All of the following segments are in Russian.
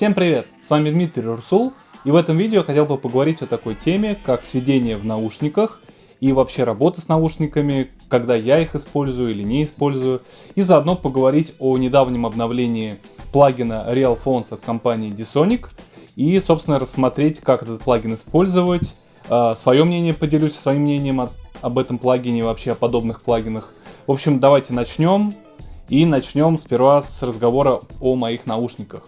Всем привет! С вами Дмитрий Рурсул, и в этом видео хотел бы поговорить о такой теме, как сведение в наушниках и вообще работа с наушниками, когда я их использую или не использую, и заодно поговорить о недавнем обновлении плагина RealPhones от компании Dsonic и, собственно, рассмотреть, как этот плагин использовать, а, свое мнение поделюсь своим мнением об этом плагине, вообще о подобных плагинах. В общем, давайте начнем. И начнем сперва с разговора о моих наушниках.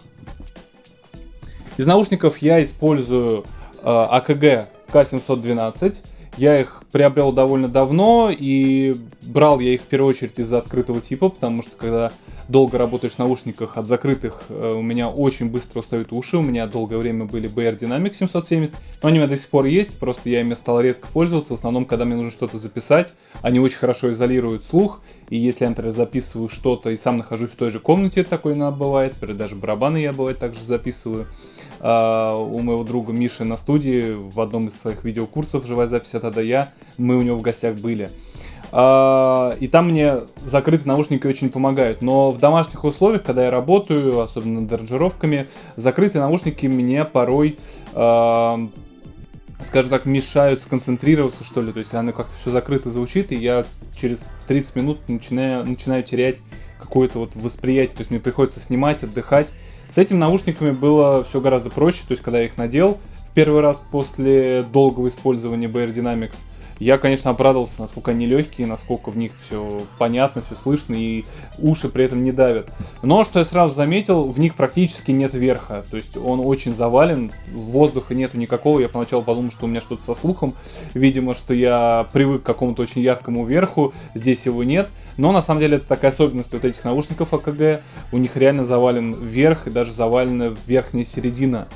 Из наушников я использую э, AKG K712. Я их приобрел довольно давно и брал я их в первую очередь из-за открытого типа, потому что когда долго работаешь в наушниках от закрытых, э, у меня очень быстро устают уши. У меня долгое время были BR Dynamic 770, но они у меня до сих пор есть, просто я ими стал редко пользоваться. В основном, когда мне нужно что-то записать, они очень хорошо изолируют слух. И если я, например, записываю что-то и сам нахожусь в той же комнате, такое иногда бывает, например, даже барабаны я бывает также записываю. А, у моего друга Миши на студии в одном из своих видеокурсов «Живая запись от я», мы у него в гостях были. А, и там мне закрытые наушники очень помогают. Но в домашних условиях, когда я работаю, особенно над аранжировками, закрытые наушники мне порой, а, скажем так, мешают сконцентрироваться, что ли. То есть оно как-то все закрыто звучит, и я через 30 минут начинаю, начинаю терять какое-то вот восприятие. То есть мне приходится снимать, отдыхать. С этими наушниками было все гораздо проще. То есть когда я их надел в первый раз после долгого использования BR Dynamics – я, конечно, обрадовался, насколько они легкие, насколько в них все понятно, все слышно, и уши при этом не давят. Но, что я сразу заметил, в них практически нет верха, то есть он очень завален, воздуха нету никакого, я поначалу подумал, что у меня что-то со слухом, видимо, что я привык к какому-то очень яркому верху, здесь его нет, но на самом деле это такая особенность вот этих наушников АКГ, у них реально завален верх и даже завалена верхняя середина.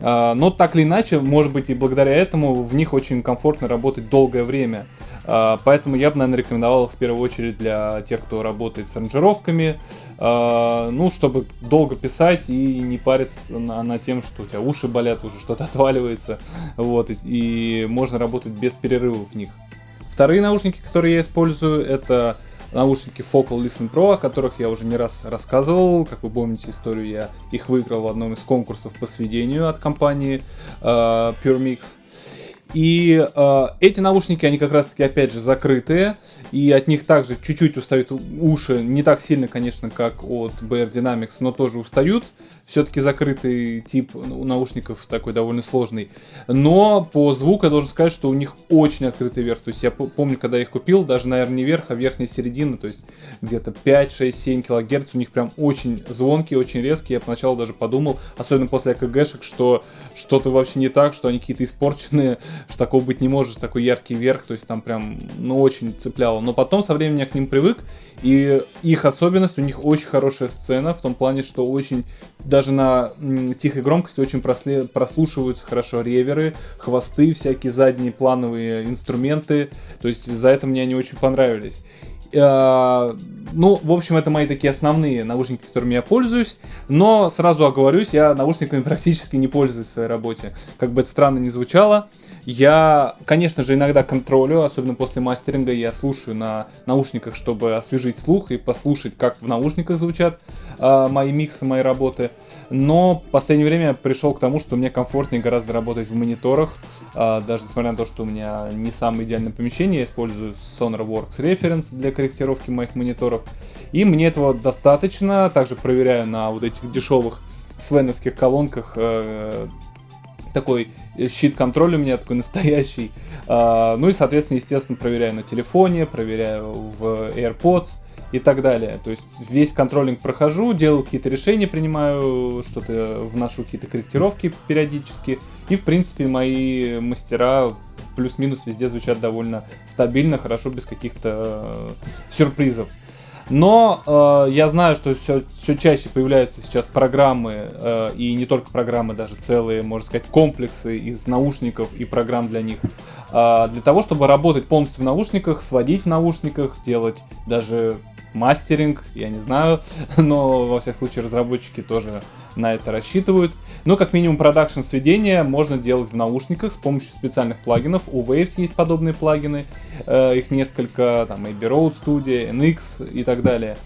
А, но так или иначе, может быть и благодаря этому в них очень комфортно работать долгое время. А, поэтому я бы, наверное, рекомендовал их в первую очередь для тех, кто работает с аранжировками. А, ну, чтобы долго писать и не париться на, на тем, что у тебя уши болят, уже что-то отваливается. Вот, и, и можно работать без перерывов в них. Вторые наушники, которые я использую, это наушники Focal Listen Pro, о которых я уже не раз рассказывал. Как вы помните историю, я их выиграл в одном из конкурсов по сведению от компании э, PureMix. И э, эти наушники, они как раз-таки, опять же, закрытые, и от них также чуть-чуть устают уши, не так сильно, конечно, как от BR Dynamics, но тоже устают. Все-таки закрытый тип наушников такой довольно сложный. Но по звуку я должен сказать, что у них очень открытый верх. То есть я помню, когда я их купил, даже, наверное, не верх, а верхняя середина, то есть где-то 5, 6, 7 килогерц. У них прям очень звонкие, очень резкие. Я поначалу даже подумал, особенно после АКГшек, что что-то вообще не так, что они какие-то испорченные, что такого быть не может, такой яркий верх, то есть там прям, ну, очень цепляло. Но потом со временем я к ним привык, и их особенность, у них очень хорошая сцена, в том плане, что очень, даже на тихой громкости очень просле, прослушиваются хорошо реверы, хвосты, всякие задние плановые инструменты, то есть за это мне они очень понравились. Э, ну, в общем, это мои такие основные наушники, которыми я пользуюсь. Но сразу оговорюсь, я наушниками практически не пользуюсь в своей работе. Как бы это странно ни звучало. Я, конечно же, иногда контролю, особенно после мастеринга, я слушаю на наушниках, чтобы освежить слух и послушать, как в наушниках звучат э, мои миксы, мои работы. Но в последнее время пришел к тому, что мне комфортнее гораздо работать в мониторах. Э, даже несмотря на то, что у меня не самое идеальное помещение, я использую SonarWorks Reference для корректировки моих мониторов. И мне этого достаточно. Также проверяю на вот этих дешевых свеновских колонках э, такой щит контроля у меня такой настоящий. А, ну и, соответственно, естественно, проверяю на телефоне, проверяю в AirPods и так далее. То есть весь контролинг прохожу, делаю какие-то решения, принимаю, что-то вношу какие-то корректировки периодически. И, в принципе, мои мастера плюс-минус везде звучат довольно стабильно, хорошо, без каких-то э, сюрпризов. Но э, я знаю, что все, все чаще появляются сейчас программы, э, и не только программы, даже целые, можно сказать, комплексы из наушников и программ для них. Э, для того, чтобы работать полностью в наушниках, сводить в наушниках, делать даже мастеринг, я не знаю, но во всяком случае разработчики тоже на это рассчитывают. Но как минимум продакшн сведения можно делать в наушниках с помощью специальных плагинов. У Waves есть подобные плагины, э, их несколько, там Abbey Road Studio, NX и так далее.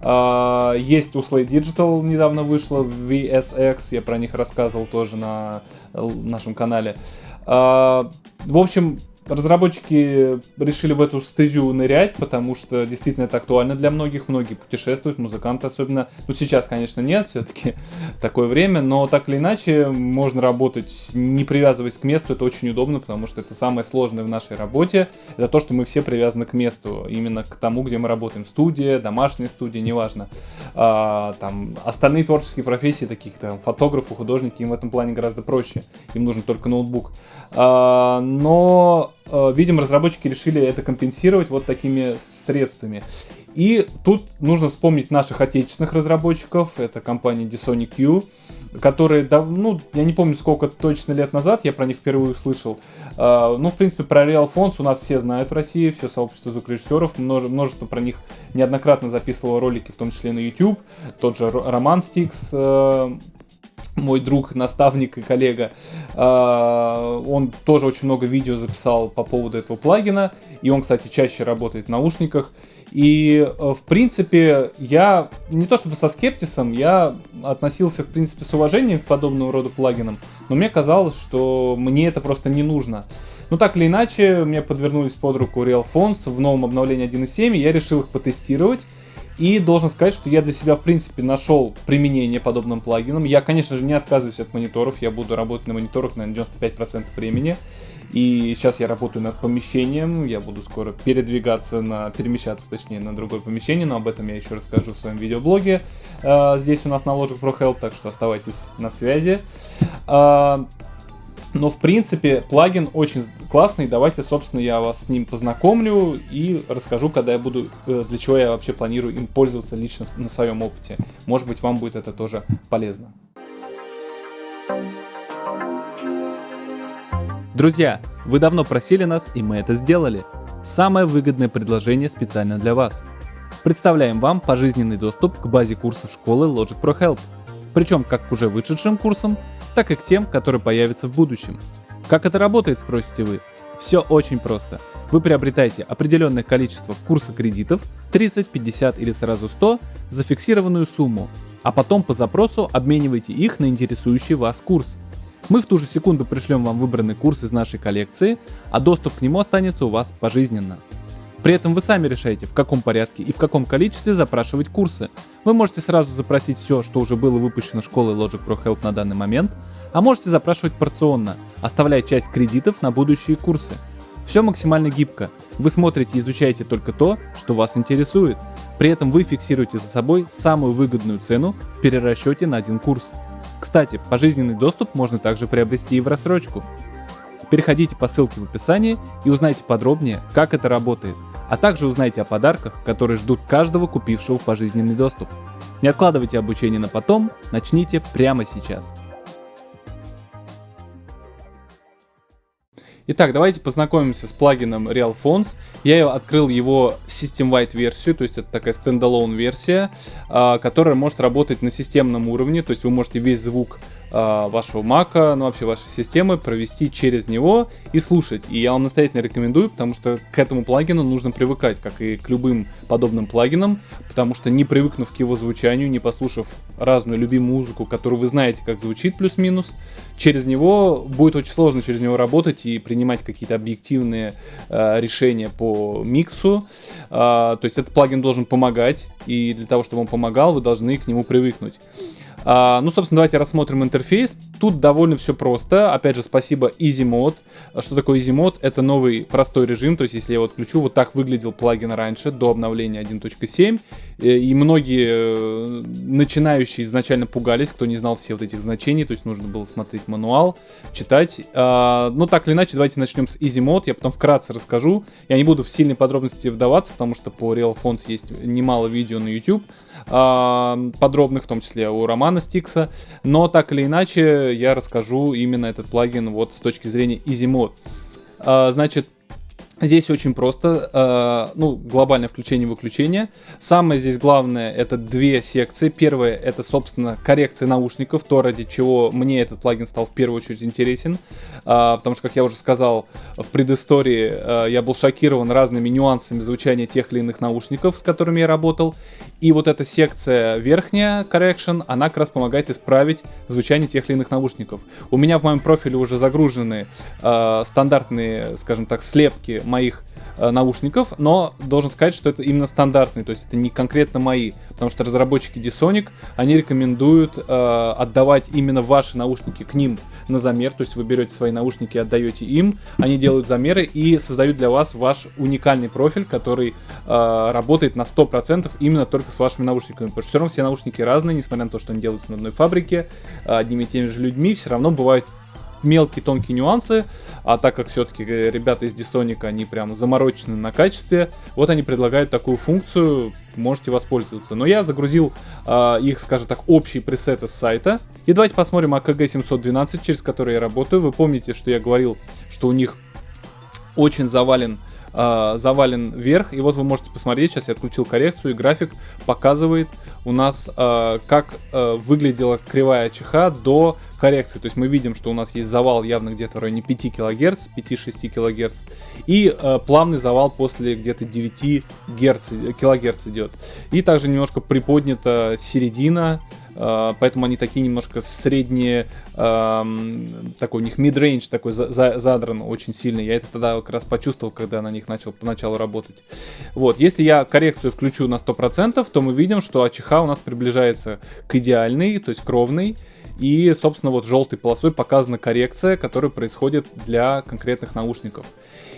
Uh, есть у Slay Digital недавно вышла VSX, я про них рассказывал тоже на нашем канале. Uh, в общем, разработчики решили в эту стезю нырять, потому что действительно это актуально для многих. Многие путешествуют, музыканты особенно. Ну, сейчас, конечно, нет, все-таки такое время, но так или иначе можно работать, не привязываясь к месту. Это очень удобно, потому что это самое сложное в нашей работе. Это то, что мы все привязаны к месту, именно к тому, где мы работаем. Студия, домашняя студия, неважно. А, там остальные творческие профессии, таких там фотографы, художники, им в этом плане гораздо проще. Им нужен только ноутбук. А, но видимо, разработчики решили это компенсировать вот такими средствами. И тут нужно вспомнить наших отечественных разработчиков, это компания Disonic U, которые, ну, я не помню, сколько точно лет назад я про них впервые услышал. Э, ну, в принципе, про Real Fonts у нас все знают в России, все сообщество звукорежиссеров, множество про них неоднократно записывало ролики, в том числе на YouTube. Тот же Роман Стикс, э, мой друг, наставник и коллега, а, он тоже очень много видео записал по поводу этого плагина, и он, кстати, чаще работает в наушниках. И, э, в принципе, я не то чтобы со скептисом, я относился, в принципе, с уважением к подобного рода плагинам, но мне казалось, что мне это просто не нужно. Но так или иначе, мне подвернулись под руку Real Phones в новом обновлении 1.7, и я решил их потестировать. И должен сказать, что я для себя, в принципе, нашел применение подобным плагинам. Я, конечно же, не отказываюсь от мониторов. Я буду работать на мониторах на 95% времени. И сейчас я работаю над помещением. Я буду скоро передвигаться на... перемещаться, точнее, на другое помещение. Но об этом я еще расскажу в своем видеоблоге. Uh, здесь у нас на Logic Pro Help, так что оставайтесь на связи. Но, в принципе, плагин очень классный. Давайте, собственно, я вас с ним познакомлю и расскажу, когда я буду, э, для чего я вообще планирую им пользоваться лично на своем опыте. Может быть, вам будет это тоже полезно. Друзья, вы давно просили нас, и мы это сделали. Самое выгодное предложение специально для вас. Представляем вам пожизненный доступ к базе курсов школы Logic Pro Help. Причем как к уже вышедшим курсам, так и к тем, которые появятся в будущем. Как это работает, спросите вы? Все очень просто. Вы приобретаете определенное количество курса кредитов, 30, 50 или сразу 100, за фиксированную сумму, а потом по запросу обмениваете их на интересующий вас курс. Мы в ту же секунду пришлем вам выбранный курс из нашей коллекции, а доступ к нему останется у вас пожизненно. При этом вы сами решаете, в каком порядке и в каком количестве запрашивать курсы. Вы можете сразу запросить все, что уже было выпущено школой Logic Pro Help на данный момент, а можете запрашивать порционно, оставляя часть кредитов на будущие курсы. Все максимально гибко. Вы смотрите и изучаете только то, что вас интересует. При этом вы фиксируете за собой самую выгодную цену в перерасчете на один курс. Кстати, пожизненный доступ можно также приобрести и в рассрочку. Переходите по ссылке в описании и узнайте подробнее, как это работает – а также узнайте о подарках, которые ждут каждого купившего в пожизненный доступ. Не откладывайте обучение на потом, начните прямо сейчас. Итак, давайте познакомимся с плагином RealPhones. Я открыл его System-wide версию, то есть это такая стендалон версия, а, которая может работать на системном уровне, то есть вы можете весь звук вашего мака, ну вообще вашей системы, провести через него и слушать. И я вам настоятельно рекомендую, потому что к этому плагину нужно привыкать, как и к любым подобным плагинам, потому что не привыкнув к его звучанию, не послушав разную любимую музыку, которую вы знаете, как звучит плюс-минус, через него будет очень сложно через него работать и принимать какие-то объективные э, решения по миксу. Э, то есть этот плагин должен помогать, и для того, чтобы он помогал, вы должны к нему привыкнуть. А, ну, собственно, давайте рассмотрим интерфейс. Тут довольно все просто. Опять же, спасибо EasyMod. Что такое EasyMod? Это новый простой режим. То есть, если я его отключу, вот так выглядел плагин раньше, до обновления 1.7. Э, и многие э, начинающие изначально пугались, кто не знал все вот этих значений. То есть, нужно было смотреть мануал, читать. А, ну, так или иначе, давайте начнем с EasyMod. Я потом вкратце расскажу. Я не буду в сильные подробности вдаваться, потому что по RealPhones есть немало видео на YouTube подробных, в том числе у Романа Стикса. Но так или иначе, я расскажу именно этот плагин вот с точки зрения EasyMod. А, значит, Здесь очень просто, э, ну, глобальное включение-выключение. Самое здесь главное это две секции. Первая это, собственно, коррекция наушников, то, ради чего мне этот плагин стал в первую очередь интересен. Э, потому что, как я уже сказал в предыстории, э, я был шокирован разными нюансами звучания тех или иных наушников, с которыми я работал. И вот эта секция верхняя correction, она как раз помогает исправить звучание тех или иных наушников. У меня в моем профиле уже загружены стандартные, скажем так, слепки моих э, наушников, но должен сказать, что это именно стандартные, то есть это не конкретно мои, потому что разработчики D-Sonic, они рекомендуют э, отдавать именно ваши наушники к ним на замер, то есть вы берете свои наушники и отдаете им, они делают замеры и создают для вас ваш уникальный профиль, который э, работает на 100% именно только с вашими наушниками, потому что все равно все наушники разные, несмотря на то, что они делаются на одной фабрике, одними и теми же людьми, все равно бывают мелкие тонкие нюансы, а так как все-таки ребята из Dysonic, они прям заморочены на качестве, вот они предлагают такую функцию, можете воспользоваться. Но я загрузил э, их, скажем так, общие пресеты с сайта. И давайте посмотрим AKG 712, через который я работаю. Вы помните, что я говорил, что у них очень завален э, завален вверх. И вот вы можете посмотреть, сейчас я отключил коррекцию, и график показывает у нас, э, как э, выглядела кривая ЧХ до коррекции. То есть мы видим, что у нас есть завал явно где-то в районе 5 кГц, 5-6 кГц. И плавный завал после где-то 9 Гц, кГц идет. И также немножко приподнята середина поэтому они такие немножко средние, такой у них mid-range такой за, за, задран очень сильный. Я это тогда как раз почувствовал, когда на них начал поначалу работать. Вот, если я коррекцию включу на 100%, то мы видим, что АЧХ у нас приближается к идеальной, то есть к ровной. И, собственно, вот желтой полосой показана коррекция, которая происходит для конкретных наушников.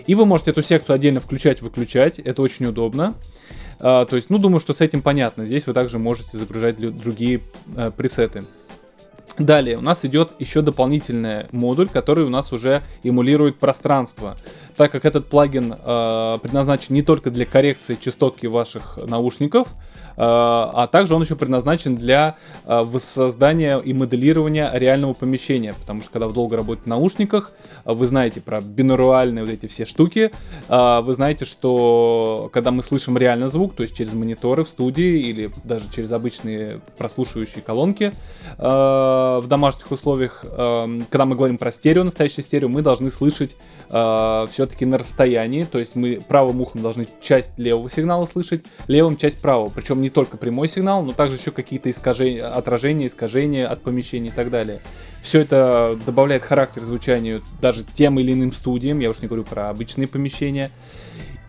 И вы можете эту секцию отдельно включать-выключать, это очень удобно. А, то есть, ну, думаю, что с этим понятно. Здесь вы также можете загружать другие а, пресеты. Далее у нас идет еще дополнительный модуль, который у нас уже эмулирует пространство. Так как этот плагин э, предназначен не только для коррекции частотки ваших наушников, а, а также он еще предназначен для а, воссоздания и моделирования реального помещения, потому что когда вы долго работаете в наушниках, вы знаете про бинуральные вот эти все штуки, вы знаете, что когда мы слышим реально звук, то есть через мониторы в студии или даже через обычные прослушивающие колонки в домашних условиях, когда мы говорим про стерео, настоящее стерео, мы должны слышать все-таки на расстоянии, то есть мы правым ухом должны часть левого сигнала слышать, левым часть правого, причем не не только прямой сигнал, но также еще какие-то искажения, отражения, искажения от помещения и так далее. Все это добавляет характер звучанию даже тем или иным студиям, я уж не говорю про обычные помещения.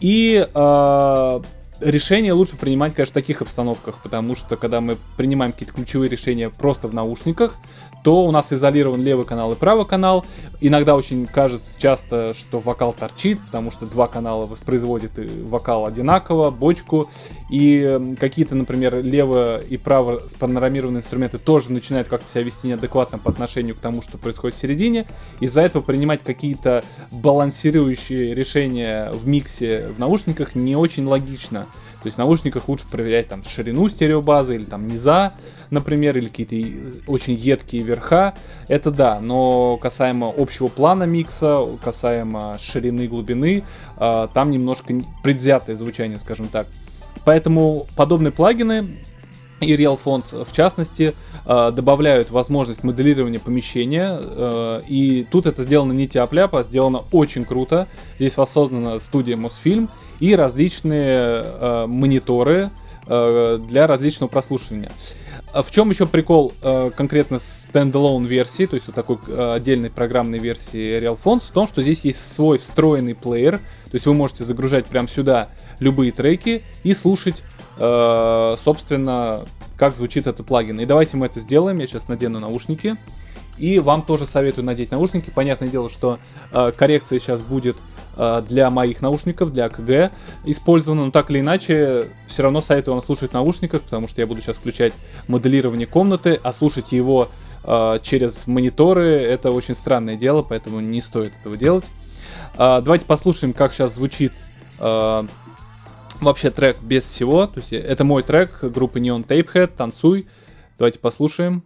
И э, решение лучше принимать, конечно, в таких обстановках, потому что когда мы принимаем какие-то ключевые решения просто в наушниках, то у нас изолирован левый канал и правый канал. Иногда очень кажется часто, что вокал торчит, потому что два канала воспроизводят вокал одинаково, бочку. И какие-то, например, лево и право спанорамированные инструменты тоже начинают как-то себя вести неадекватно по отношению к тому, что происходит в середине. Из-за этого принимать какие-то балансирующие решения в миксе в наушниках не очень логично. То есть в наушниках лучше проверять там ширину стереобазы или там низа, например, или какие-то очень едкие верха. Это да, но касаемо общего плана микса, касаемо ширины и глубины, э, там немножко предвзятое звучание, скажем так. Поэтому подобные плагины и RealFonts в частности э, добавляют возможность моделирования помещения. Э, и тут это сделано не тяп-ляпа, а сделано очень круто. Здесь воссоздана студия Mosfilm и различные э, мониторы для различного прослушивания. А в чем еще прикол конкретно стендалone версии, то есть вот такой отдельной программной версии RealFonts, в том, что здесь есть свой встроенный плеер, то есть вы можете загружать прямо сюда любые треки и слушать Э, собственно, как звучит этот плагин. И давайте мы это сделаем. Я сейчас надену наушники. И вам тоже советую надеть наушники. Понятное дело, что э, коррекция сейчас будет э, для моих наушников, для КГ использована, но так или иначе, все равно советую вам слушать в наушниках, потому что я буду сейчас включать моделирование комнаты, а слушать его э, через мониторы это очень странное дело, поэтому не стоит этого делать. Э, давайте послушаем, как сейчас звучит э, вообще трек без всего. То есть это мой трек группы Neon Tapehead «Танцуй». Давайте послушаем.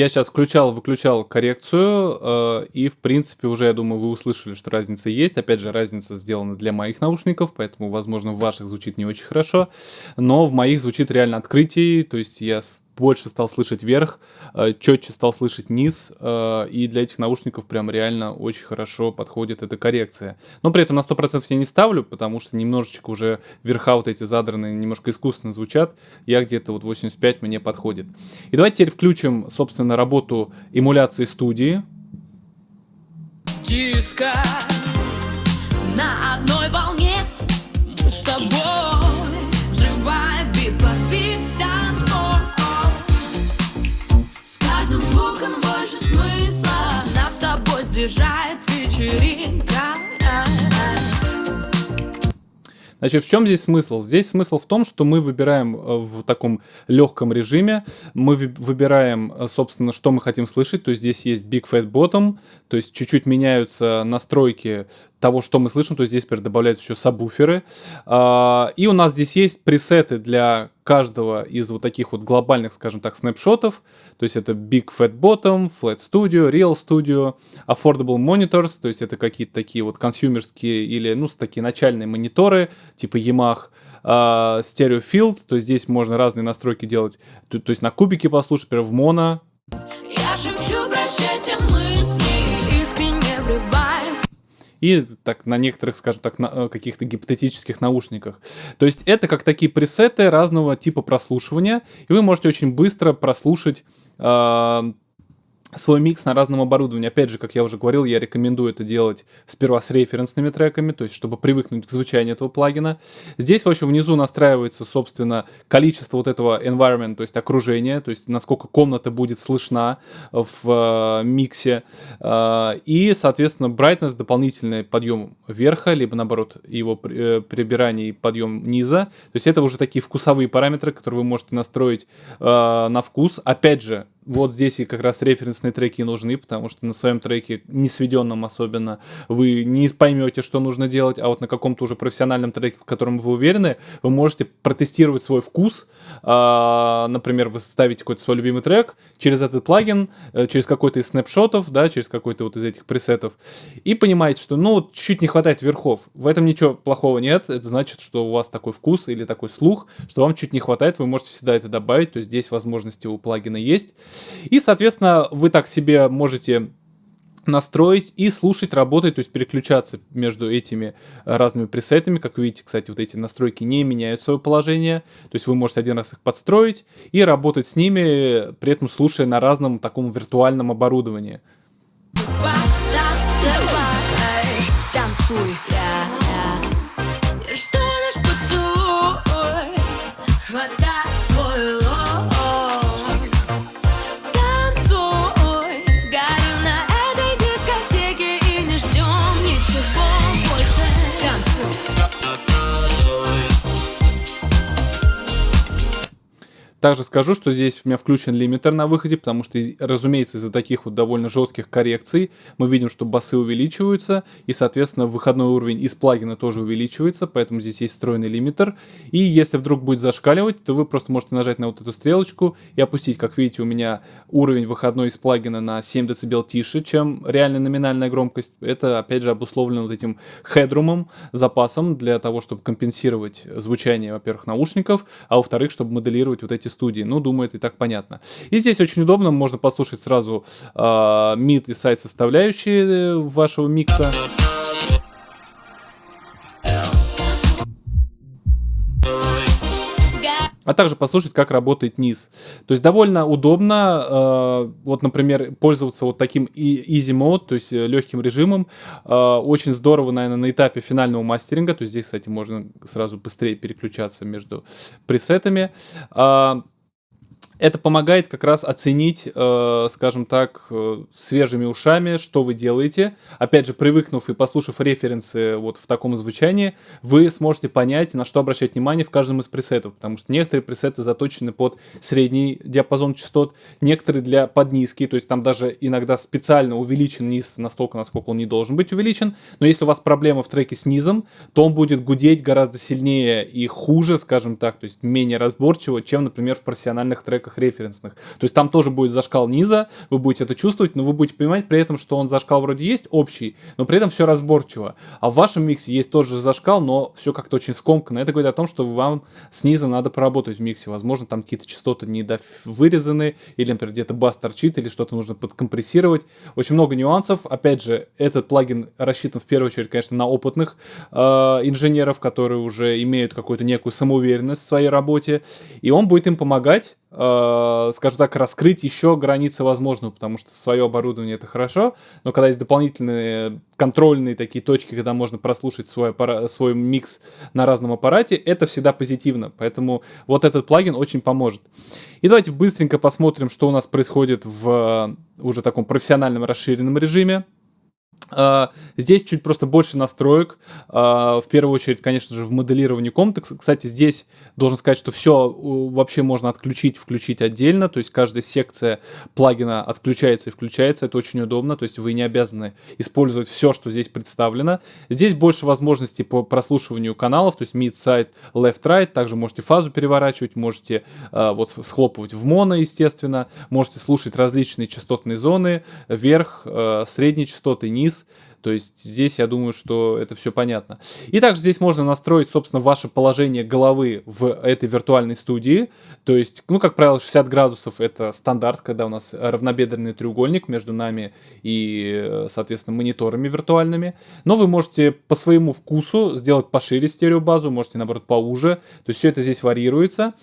Я сейчас включал, выключал коррекцию, э, и, в принципе, уже, я думаю, вы услышали, что разница есть. Опять же, разница сделана для моих наушников, поэтому, возможно, в ваших звучит не очень хорошо, но в моих звучит реально открытие, то есть я больше стал слышать верх, э, четче стал слышать низ, э, и для этих наушников прям реально очень хорошо подходит эта коррекция. Но при этом на 100% я не ставлю, потому что немножечко уже верха вот эти задранные немножко искусственно звучат, я где-то вот 85 мне подходит. И давайте теперь включим, собственно, работу эмуляции студии. Диско на одной волне с тобой взрываем бит сближает вечеринка. Значит, в чем здесь смысл? Здесь смысл в том, что мы выбираем э, в таком легком режиме, мы выбираем, э, собственно, что мы хотим слышать, то есть здесь есть Big Fat Bottom, то есть чуть-чуть меняются настройки того, что мы слышим, то здесь теперь добавляются еще сабвуферы. А, и у нас здесь есть пресеты для каждого из вот таких вот глобальных, скажем так, снапшотов. То есть это Big Fat Bottom, Flat Studio, Real Studio, Affordable Monitors, то есть это какие-то такие вот консюмерские или, ну, такие начальные мониторы, типа Yamaha, Uh, Stereo Field, то есть здесь можно разные настройки делать, то, то есть на кубике послушать, например, в моно. И так на некоторых, скажем так, на э, каких-то гипотетических наушниках. То есть это как такие пресеты разного типа прослушивания, и вы можете очень быстро прослушать э, свой микс на разном оборудовании. Опять же, как я уже говорил, я рекомендую это делать сперва с референсными треками, то есть чтобы привыкнуть к звучанию этого плагина. Здесь, в общем, внизу настраивается, собственно, количество вот этого environment, то есть окружения, то есть насколько комната будет слышна в э, миксе. Э, и, соответственно, brightness, дополнительный подъем верха, либо, наоборот, его э, прибирание и подъем низа. То есть это уже такие вкусовые параметры, которые вы можете настроить э, на вкус. Опять же, вот здесь и как раз референсные треки нужны, потому что на своем треке, не сведенном особенно, вы не поймете, что нужно делать, а вот на каком-то уже профессиональном треке, в котором вы уверены, вы можете протестировать свой вкус. А, например, вы ставите какой-то свой любимый трек через этот плагин, э, через какой-то из снапшотов, да, через какой-то вот из этих пресетов, и понимаете, что, ну, чуть не хватает верхов. В этом ничего плохого нет, это значит, что у вас такой вкус или такой слух, что вам чуть не хватает, вы можете всегда это добавить, то есть здесь возможности у плагина есть. И, соответственно, вы так себе можете настроить и слушать, работать, то есть переключаться между этими разными пресетами. Как видите, кстати, вот эти настройки не меняют свое положение. То есть вы можете один раз их подстроить и работать с ними, при этом слушая на разном таком виртуальном оборудовании. Танцуй, Также скажу, что здесь у меня включен лимитер на выходе, потому что, разумеется, из-за таких вот довольно жестких коррекций мы видим, что басы увеличиваются, и, соответственно, выходной уровень из плагина тоже увеличивается, поэтому здесь есть встроенный лимитер. И если вдруг будет зашкаливать, то вы просто можете нажать на вот эту стрелочку и опустить. Как видите, у меня уровень выходной из плагина на 7 дБ тише, чем реальная номинальная громкость. Это, опять же, обусловлено вот этим хедрумом, запасом для того, чтобы компенсировать звучание, во-первых, наушников, а во-вторых, чтобы моделировать вот эти студии. Ну, думаю, это и так понятно. И здесь очень удобно, можно послушать сразу э, мид и сайт составляющие э, вашего микса. А также послушать, как работает низ. То есть довольно удобно, э, вот, например, пользоваться вот таким easy mode, то есть э, легким режимом. Э, очень здорово, наверное, на этапе финального мастеринга, то есть здесь, кстати, можно сразу быстрее переключаться между пресетами. Это помогает как раз оценить, э, скажем так, э, свежими ушами, что вы делаете. Опять же, привыкнув и послушав референсы вот в таком звучании, вы сможете понять, на что обращать внимание в каждом из пресетов, потому что некоторые пресеты заточены под средний диапазон частот, некоторые для под низкий, то есть там даже иногда специально увеличен низ настолько, насколько он не должен быть увеличен, но если у вас проблема в треке с низом, то он будет гудеть гораздо сильнее и хуже, скажем так, то есть менее разборчиво, чем, например, в профессиональных треках рамках референсных. То есть там тоже будет зашкал низа, вы будете это чувствовать, но вы будете понимать при этом, что он зашкал вроде есть общий, но при этом все разборчиво. А в вашем миксе есть тоже зашкал, но все как-то очень скомканно. Это говорит о том, что вам снизу надо поработать в миксе. Возможно, там какие-то частоты не вырезаны, или, например, где-то бас торчит, или что-то нужно подкомпрессировать. Очень много нюансов. Опять же, этот плагин рассчитан в первую очередь, конечно, на опытных э, инженеров, которые уже имеют какую-то некую самоуверенность в своей работе, и он будет им помогать скажем так, раскрыть еще границы возможного, потому что свое оборудование это хорошо, но когда есть дополнительные контрольные такие точки, когда можно прослушать свой, аппарат, свой микс на разном аппарате, это всегда позитивно, поэтому вот этот плагин очень поможет. И давайте быстренько посмотрим, что у нас происходит в э, уже таком профессиональном расширенном режиме. Uh, здесь чуть просто больше настроек. Uh, в первую очередь, конечно же, в моделировании комнаты. Кстати, здесь должен сказать, что все вообще можно отключить, включить отдельно. То есть каждая секция плагина отключается и включается. Это очень удобно. То есть вы не обязаны использовать все, что здесь представлено. Здесь больше возможностей по прослушиванию каналов. То есть mid, side, left, right. Также можете фазу переворачивать, можете uh, вот схлопывать в моно, естественно. Можете слушать различные частотные зоны. Вверх, средние частоты, низ то есть здесь я думаю, что это все понятно. И также здесь можно настроить, собственно, ваше положение головы в этой виртуальной студии. То есть, ну, как правило, 60 градусов это стандарт, когда у нас равнобедренный треугольник между нами и, соответственно, мониторами виртуальными. Но вы можете по своему вкусу сделать пошире стереобазу, можете, наоборот, поуже. То есть все это здесь варьируется.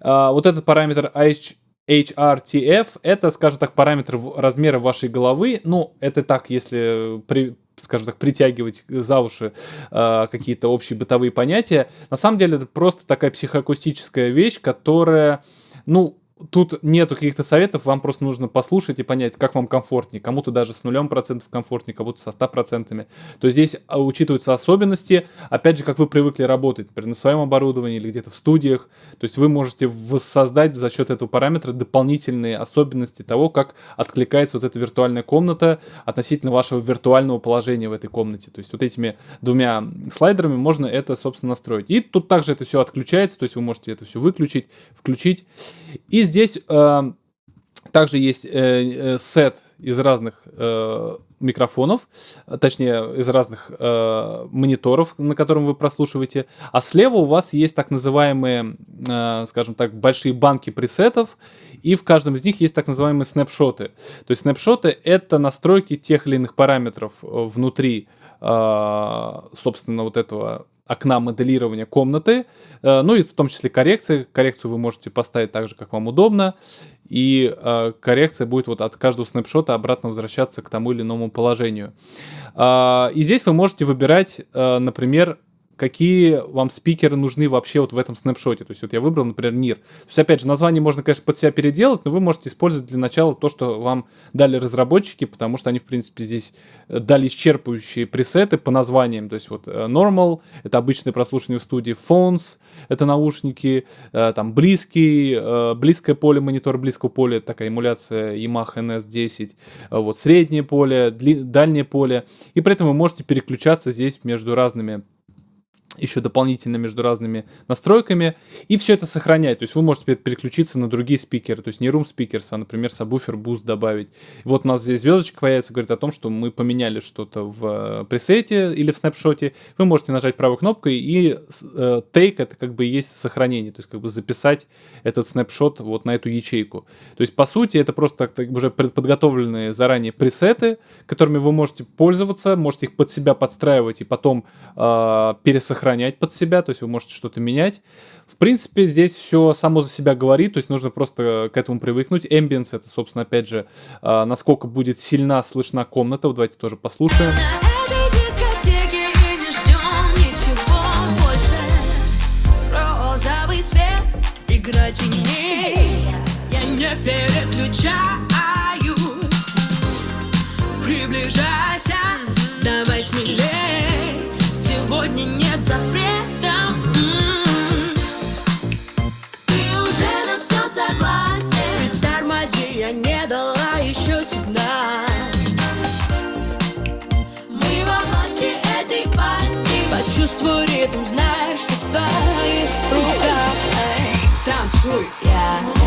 А, вот этот параметр IH HRTF это, скажем так, параметр размера вашей головы. Ну, это так, если при, скажем так, притягивать за уши э, какие-то общие бытовые понятия. На самом деле это просто такая психоакустическая вещь, которая, ну, тут нету каких-то советов, вам просто нужно послушать и понять, как вам комфортнее. Кому-то даже с нулем процентов комфортнее, кому-то со ста процентами. То есть здесь а, учитываются особенности, опять же, как вы привыкли работать, например, на своем оборудовании или где-то в студиях. То есть вы можете воссоздать за счет этого параметра дополнительные особенности того, как откликается вот эта виртуальная комната относительно вашего виртуального положения в этой комнате. То есть вот этими двумя слайдерами можно это, собственно, настроить. И тут также это все отключается, то есть вы можете это все выключить, включить. И здесь э, также есть э, э, сет из разных э, микрофонов, точнее, из разных э, мониторов, на котором вы прослушиваете. А слева у вас есть так называемые, э, скажем так, большие банки пресетов, и в каждом из них есть так называемые снапшоты. То есть снапшоты — это настройки тех или иных параметров э, внутри, э, собственно, вот этого окна моделирования комнаты, э, ну и в том числе коррекции. Коррекцию вы можете поставить так же, как вам удобно, и э, коррекция будет вот от каждого снапшота обратно возвращаться к тому или иному положению. Э, и здесь вы можете выбирать, например, какие вам спикеры нужны вообще вот в этом снапшоте. То есть вот я выбрал, например, NIR. То есть, опять же, название можно, конечно, под себя переделать, но вы можете использовать для начала то, что вам дали разработчики, потому что они, в принципе, здесь э, дали исчерпывающие пресеты по названиям. То есть вот э, Normal — это обычное прослушивание в студии, Phones — это наушники, э, там близкий, близкое поле, монитор близкого поля, такая эмуляция Yamaha NS10, вот среднее поле, дальнее поле. И при этом вы можете переключаться здесь между разными еще дополнительно между разными настройками, и все это сохранять. То есть вы можете переключиться на другие спикеры, то есть не room speakers, а, например, сабвуфер boost добавить. Вот у нас здесь звездочка появится, говорит о том, что мы поменяли что-то в э, пресете или в снапшоте. Вы можете нажать правой кнопкой, и э, take это как бы есть сохранение, то есть как бы записать этот снапшот вот на эту ячейку. То есть, по сути, это просто так, так, уже подготовленные заранее пресеты, которыми вы можете пользоваться, можете их под себя подстраивать и потом э, пересохранять сохранять под себя, то есть вы можете что-то менять. В принципе, здесь все само за себя говорит, то есть нужно просто к этому привыкнуть. Ambience это, собственно, опять же, а, насколько будет сильна слышна комната. Вот давайте тоже послушаем. играть Я не переключаюсь знаешь, что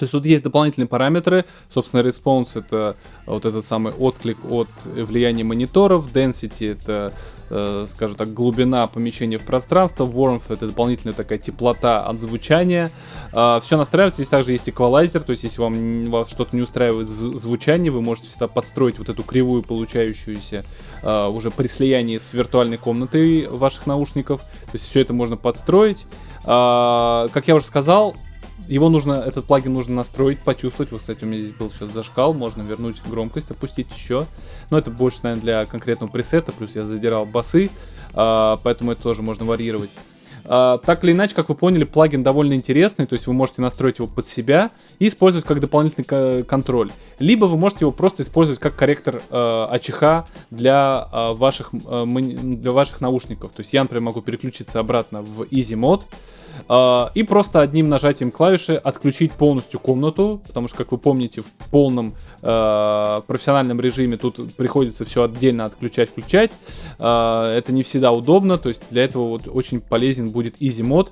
То есть тут есть дополнительные параметры. Собственно, response это вот этот самый отклик от влияния мониторов. Density это, э, скажем так, глубина помещения в пространство. Warmth это дополнительная такая теплота от звучания. Э, все настраивается. Здесь также есть эквалайзер. То есть, если вам, вас что-то не устраивает в звучании, вы можете всегда подстроить вот эту кривую, получающуюся э, уже при слиянии с виртуальной комнатой ваших наушников. То есть, все это можно подстроить. Э, как я уже сказал, его нужно, этот плагин нужно настроить, почувствовать. Вот, кстати, у меня здесь был сейчас зашкал, можно вернуть громкость, опустить еще. Но это больше, наверное, для конкретного пресета, плюс я задирал басы, а, поэтому это тоже можно варьировать. А, так или иначе, как вы поняли, плагин довольно интересный, то есть вы можете настроить его под себя и использовать как дополнительный ко- контроль. Либо вы можете его просто использовать как корректор э, АЧХ для, э, ваших, э, для ваших наушников. То есть я, например, могу переключиться обратно в Easy Mode, и просто одним нажатием клавиши отключить полностью комнату, потому что, как вы помните, в полном э, профессиональном режиме тут приходится все отдельно отключать, включать. А, это не всегда удобно, то есть для этого вот очень полезен будет Easy Mode,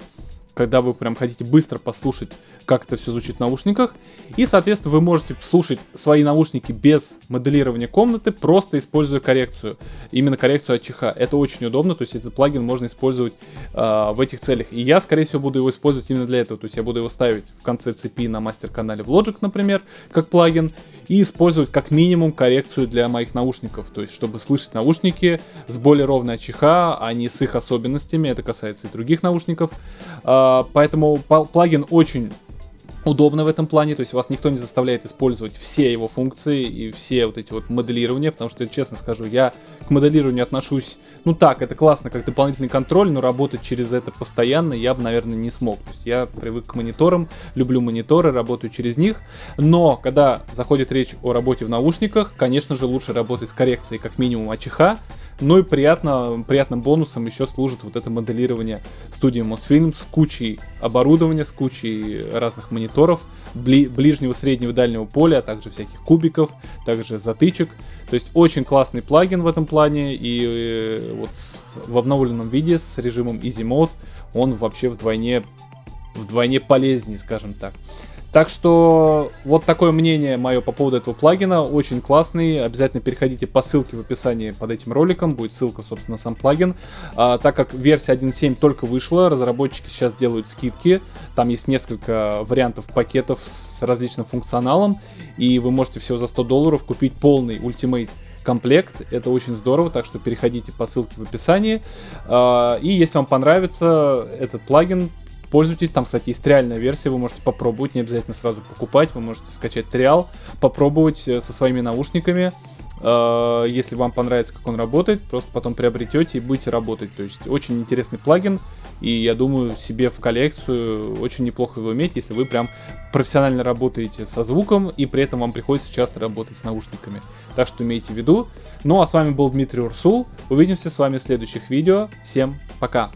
когда вы прям хотите быстро послушать, как это все звучит в наушниках. И, соответственно, вы можете слушать свои наушники без моделирования комнаты, просто используя коррекцию. Именно коррекцию АЧХ. Это очень удобно, то есть этот плагин можно использовать э, в этих целях. И я, скорее всего, буду его использовать именно для этого. То есть я буду его ставить в конце цепи на мастер-канале в Logic, например, как плагин. И использовать как минимум коррекцию для моих наушников. То есть, чтобы слышать наушники с более ровной АЧХ, а не с их особенностями. Это касается и других наушников. А, поэтому пал- плагин очень удобно в этом плане, то есть вас никто не заставляет использовать все его функции и все вот эти вот моделирования, потому что, честно скажу, я к моделированию отношусь, ну так, это классно, как дополнительный контроль, но работать через это постоянно я бы, наверное, не смог. То есть я привык к мониторам, люблю мониторы, работаю через них, но когда заходит речь о работе в наушниках, конечно же, лучше работать с коррекцией как минимум АЧХ, ну и приятно, приятным бонусом еще служит вот это моделирование студии Mosfilm с кучей оборудования, с кучей разных мониторов, бли- ближнего, среднего, дальнего поля, а также всяких кубиков, также затычек. То есть очень классный плагин в этом плане, и э, вот с- в обновленном виде с режимом Easy Mode он вообще вдвойне, вдвойне полезнее, скажем так. Так что вот такое мнение мое по поводу этого плагина. Очень классный. Обязательно переходите по ссылке в описании под этим роликом. Будет ссылка, собственно, на сам плагин. А, так как версия 1.7 только вышла, разработчики сейчас делают скидки. Там есть несколько вариантов пакетов с различным функционалом. И вы можете всего за 100 долларов купить полный Ultimate комплект. Это очень здорово, так что переходите по ссылке в описании. А, И если вам понравится этот плагин, пользуйтесь. Там, кстати, есть реальная версия, вы можете попробовать, не обязательно сразу покупать. Вы можете скачать триал, попробовать э, со своими наушниками. Э, Если вам понравится, как он работает, просто потом приобретете и будете работать. То есть очень интересный плагин, и я думаю, себе в коллекцию очень неплохо его иметь, если вы прям профессионально работаете со звуком, и при этом вам приходится часто работать с наушниками. Так что имейте в виду. Ну а с вами был Дмитрий Урсул. Увидимся с вами в следующих видео. Всем пока!